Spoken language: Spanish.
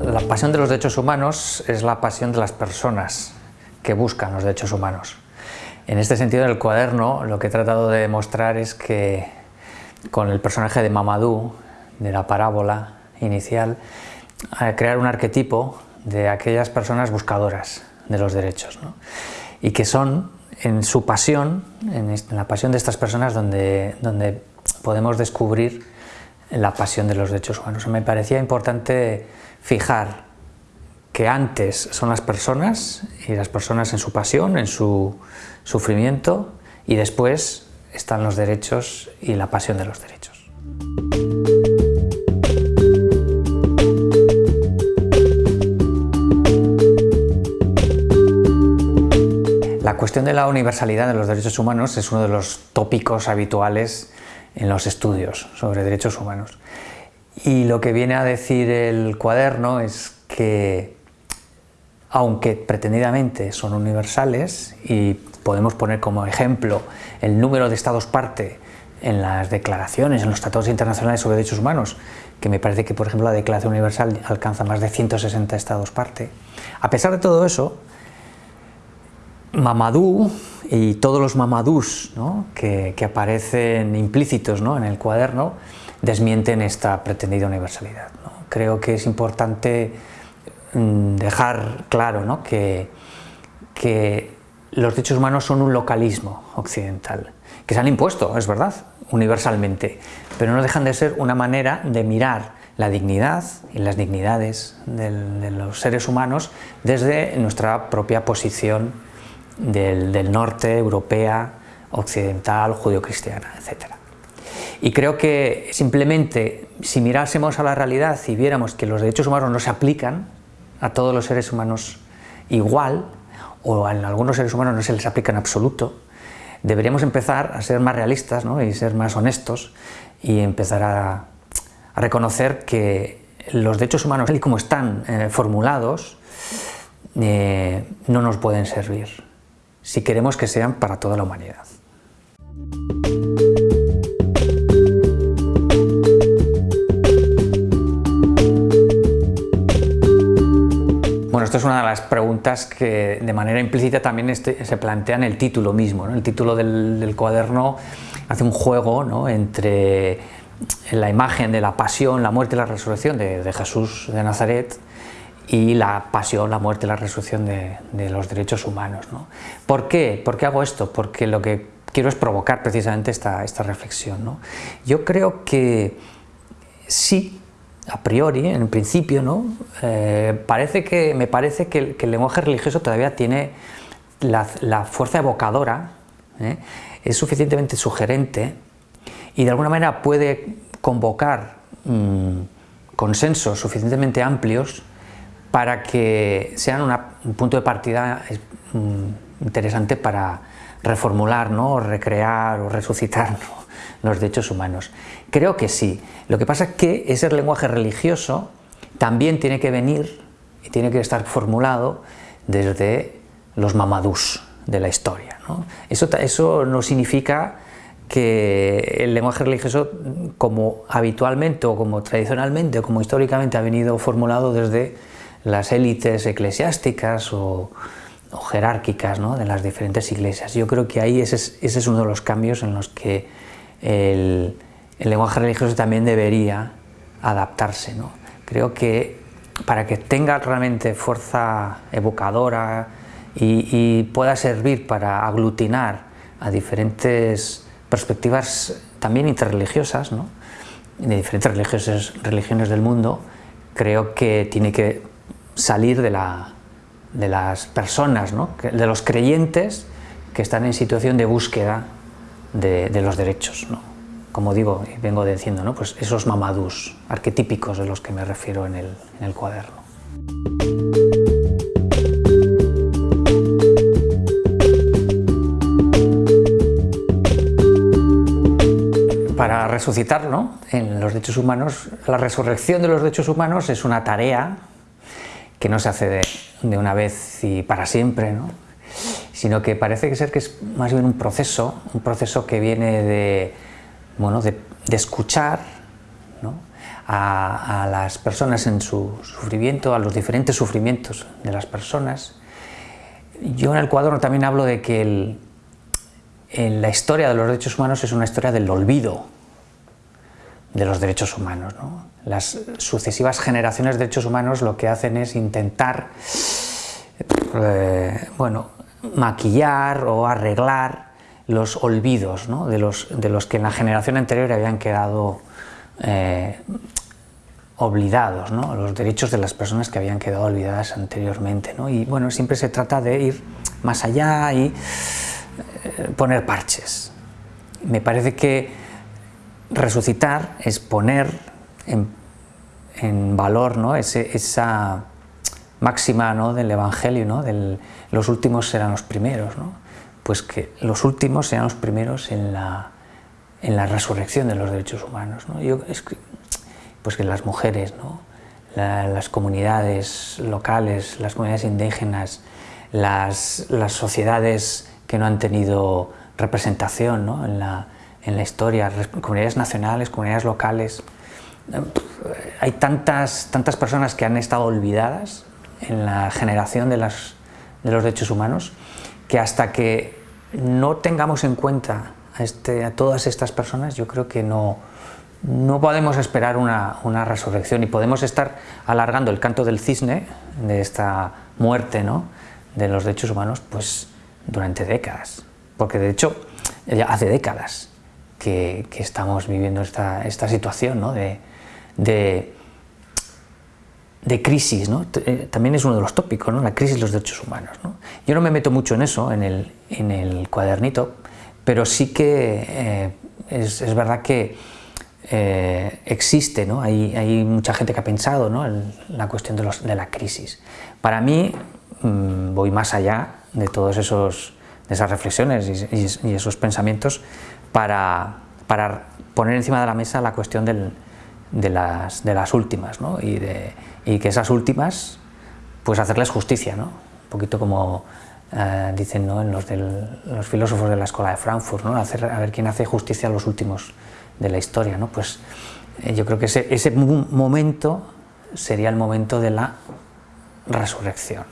La pasión de los derechos humanos es la pasión de las personas que buscan los derechos humanos. En este sentido, en el cuaderno lo que he tratado de demostrar es que con el personaje de Mamadou, de la parábola inicial, a crear un arquetipo de aquellas personas buscadoras de los derechos y que son en su pasión, en la pasión de estas personas donde, donde podemos descubrir la pasión de los derechos humanos. Me parecía importante fijar que antes son las personas y las personas en su pasión, en su sufrimiento y después están los derechos y la pasión de los derechos. La cuestión de la universalidad de los derechos humanos es uno de los tópicos habituales en los estudios sobre derechos humanos. Y lo que viene a decir el cuaderno es que, aunque pretendidamente son universales, y podemos poner como ejemplo el número de estados parte en las declaraciones, en los tratados internacionales sobre derechos humanos, que me parece que, por ejemplo, la Declaración Universal alcanza más de 160 estados parte. A pesar de todo eso, Mamadou y todos los mamadús que, aparecen implícitos en el cuaderno desmienten esta pretendida universalidad. Creo que es importante mm, dejar claro que, que los derechos humanos son un localismo occidental, que se han impuesto, es verdad, universalmente, pero no dejan de ser una manera de mirar la dignidad y las dignidades de los seres humanos desde nuestra propia posición del, norte, europea, occidental, judio-cristiana, etc. Y creo que simplemente si mirásemos a la realidad y viéramos que los derechos humanos no se aplican a todos los seres humanos igual, o a algunos seres humanos no se les aplica en absoluto, deberíamos empezar a ser más realistas y ser más honestos y empezar a, reconocer que los derechos humanos, tal y como están eh, formulados, eh, no nos pueden servir si queremos que sean para toda la humanidad. Esto es una de las preguntas que de manera implícita también este, se plantea en el título mismo. El título del, cuaderno hace un juego entre la imagen de la pasión, la muerte y la resurrección de, Jesús de Nazaret y la pasión, la muerte, la resurrección de, los derechos humanos. ¿no? ¿Por qué? ¿Por qué hago esto? Porque lo que quiero es provocar precisamente esta, esta reflexión. ¿no? Yo creo que sí, a priori, en principio, ¿no? Eh, parece que, me parece que el, lenguaje religioso todavía tiene la, fuerza evocadora, ¿eh? es suficientemente sugerente y de alguna manera puede convocar mm, consensos suficientemente amplios para que sean un punto de partida mm, interesante para reformular, ¿no? recrear o resucitar los derechos humanos. Creo que sí. Lo que pasa es que ese lenguaje religioso también tiene que venir y tiene que estar formulado desde los mamadús de la historia. Eso, eso no significa que el lenguaje religioso, como habitualmente o como tradicionalmente o como históricamente ha venido formulado desde las élites eclesiásticas o, jerárquicas de las diferentes iglesias. Yo creo que ahí ese es, uno de los cambios en los que el, lenguaje religioso también debería adaptarse. Creo que para que tenga realmente fuerza evocadora y, pueda servir para aglutinar a diferentes perspectivas también interreligiosas, de diferentes religiones del mundo, creo que tiene que salir de, las personas, de los creyentes que están en situación de búsqueda de, los derechos. Como digo y vengo diciendo, ¿no? pues esos mamadús arquetípicos de los que me refiero en el, cuaderno. Para resucitar ¿no? en los derechos humanos, la resurrección de los derechos humanos es una tarea que no se hace de, de una vez y para siempre, ¿no? Sino que parece que ser que es más bien un proceso, un proceso que viene de, bueno, de, escuchar a, las personas en su sufrimiento, a los diferentes sufrimientos de las personas. Yo en el cuadro también hablo de que en la historia de los derechos humanos es una historia del olvido de los derechos humanos. ¿no? Las sucesivas generaciones de derechos humanos lo que hacen es intentar eh, bueno, maquillar o arreglar los olvidos de, los, de, los, que en la generación anterior habían quedado eh, los derechos de las personas que habían quedado olvidadas anteriormente. Y bueno, siempre se trata de ir más allá y eh, poner parches. Me parece que resucitar es poner en, en valor ¿no? Esa máxima ¿no? del Evangelio, ¿no? Del, los últimos serán los primeros, ¿no? pues que los últimos sean los primeros en la, en la resurrección de los derechos humanos. ¿no? Yo, es que, pues que las mujeres, ¿no? La, las comunidades locales, las comunidades indígenas, las, las sociedades que no han tenido representación ¿no? en, la, en la historia, comunidades nacionales, comunidades locales. Hay tantas, tantas personas que han estado olvidadas en la generación de, las, de los derechos humanos que hasta que no tengamos en cuenta a, este, a todas estas personas, yo creo que no, no podemos esperar una, una, resurrección y podemos estar alargando el canto del cisne de esta muerte ¿no? de los derechos humanos pues durante décadas, porque de hecho ya hace décadas que, que estamos viviendo esta, esta situación ¿no? de, de, de, crisis, ¿no? Eh, también es uno de los tópicos, ¿no? la crisis de los derechos humanos. ¿no? Yo no me meto mucho en eso, en el, en el cuadernito, pero sí que eh, es, es, verdad que eh, existe, ¿no? hay, hay, mucha gente que ha pensado ¿no? en la cuestión de, los, de la crisis. Para mí mmm, voy más allá de todos esos esas reflexiones y, y, y esos pensamientos para, para, poner encima de la mesa la cuestión del, de, las, de, las, últimas ¿no? y, de, y, que esas últimas pues hacerles justicia, ¿no? un poquito como eh, dicen ¿no? en los, los, filósofos de la escuela de Frankfurt, ¿no? Hacer, a ver quién hace justicia a los últimos de la historia. ¿no? Pues eh, yo creo que ese, ese momento sería el momento de la resurrección.